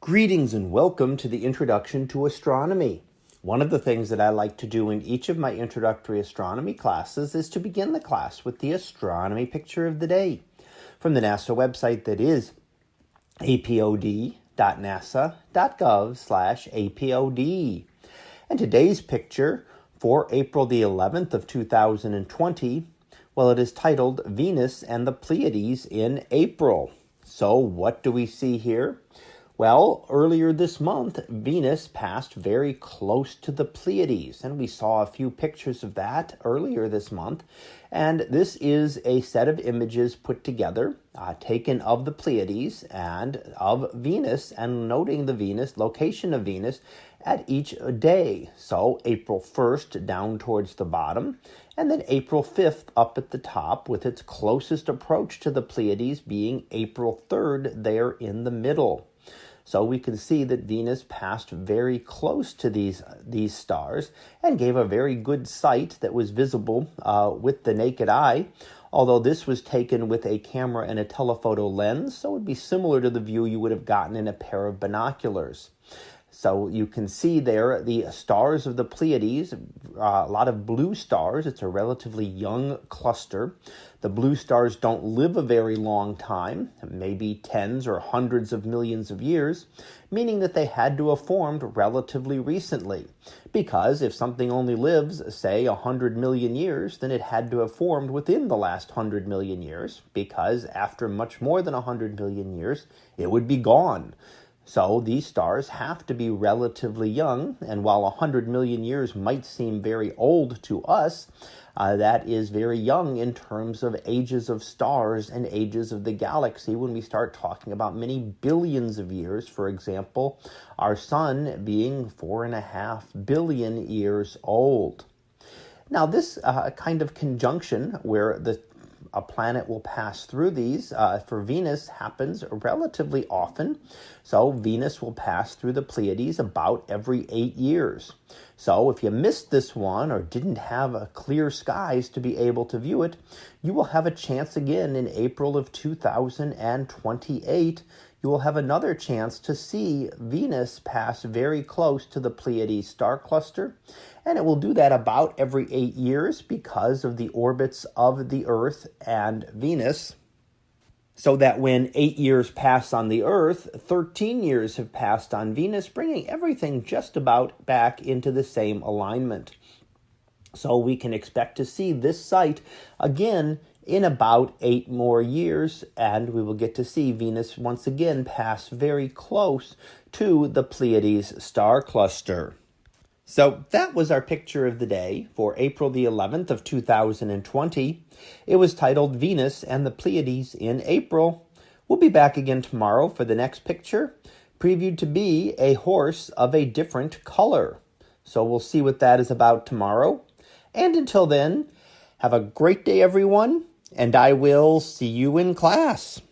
Greetings and welcome to the Introduction to Astronomy. One of the things that I like to do in each of my introductory astronomy classes is to begin the class with the astronomy picture of the day from the NASA website that is apod.nasa.gov slash apod. And today's picture for April the 11th of 2020, well, it is titled Venus and the Pleiades in April. So what do we see here? Well, earlier this month, Venus passed very close to the Pleiades, and we saw a few pictures of that earlier this month. And this is a set of images put together, uh, taken of the Pleiades and of Venus, and noting the Venus, location of Venus at each day. So April 1st down towards the bottom, and then April 5th up at the top, with its closest approach to the Pleiades being April 3rd there in the middle. So we can see that Venus passed very close to these, these stars and gave a very good sight that was visible uh, with the naked eye. Although this was taken with a camera and a telephoto lens, so it would be similar to the view you would have gotten in a pair of binoculars. So you can see there the stars of the Pleiades, uh, a lot of blue stars. It's a relatively young cluster. The blue stars don't live a very long time, maybe tens or hundreds of millions of years, meaning that they had to have formed relatively recently. Because if something only lives, say, 100 million years, then it had to have formed within the last 100 million years, because after much more than 100 million years, it would be gone. So these stars have to be relatively young, and while 100 million years might seem very old to us, uh, that is very young in terms of ages of stars and ages of the galaxy when we start talking about many billions of years. For example, our sun being four and a half billion years old. Now, this uh, kind of conjunction where the a planet will pass through these. Uh, for Venus happens relatively often. So Venus will pass through the Pleiades about every eight years. So if you missed this one or didn't have a clear skies to be able to view it, you will have a chance again in April of 2028 you will have another chance to see Venus pass very close to the Pleiades star cluster. And it will do that about every eight years because of the orbits of the Earth and Venus. So that when eight years pass on the Earth, 13 years have passed on Venus, bringing everything just about back into the same alignment. So we can expect to see this sight again in about eight more years, and we will get to see Venus once again pass very close to the Pleiades star cluster. So that was our picture of the day for April the 11th of 2020. It was titled Venus and the Pleiades in April. We'll be back again tomorrow for the next picture, previewed to be a horse of a different color. So we'll see what that is about tomorrow. And until then, have a great day, everyone and I will see you in class.